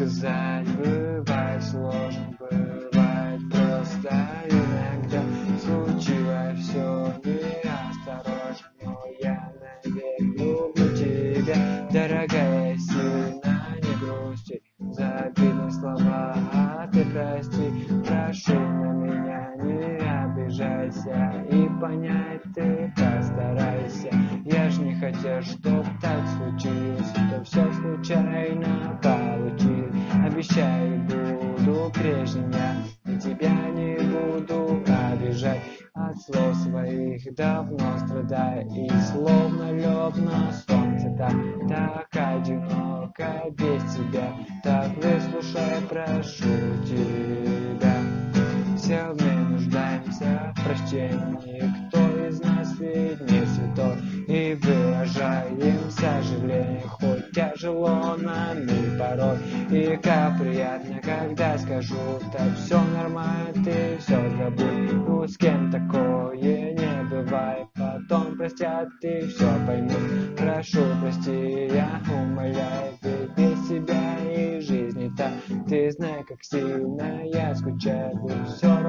сказать Бывает сложно, бывает просто Иногда. Случилось все неосторожно Но я навек люблю тебя. Дорогая, сильно не грусти За обидные слова, а ты прости. Прошу на меня не обижайся И понять ты постарайся. Я ж не хотел, чтоб так случилось Это все случайно Обещаю, буду прежним я И тебя не буду обижать. От слов своих давно страдаю И словно лед на солнце Так, так одиноко без тебя. Так выслушай, прошу тебя Все мы нуждаемся в прощении тяжело и порой. И как приятно, когда скажу Так все нормально, ты все забудь Ну с кем такое не бывает. Потом простят и все поймут. Прошу, прости, я умоляю Ведь без тебя и жизнь не Ты знай, как сильно я скучаю Все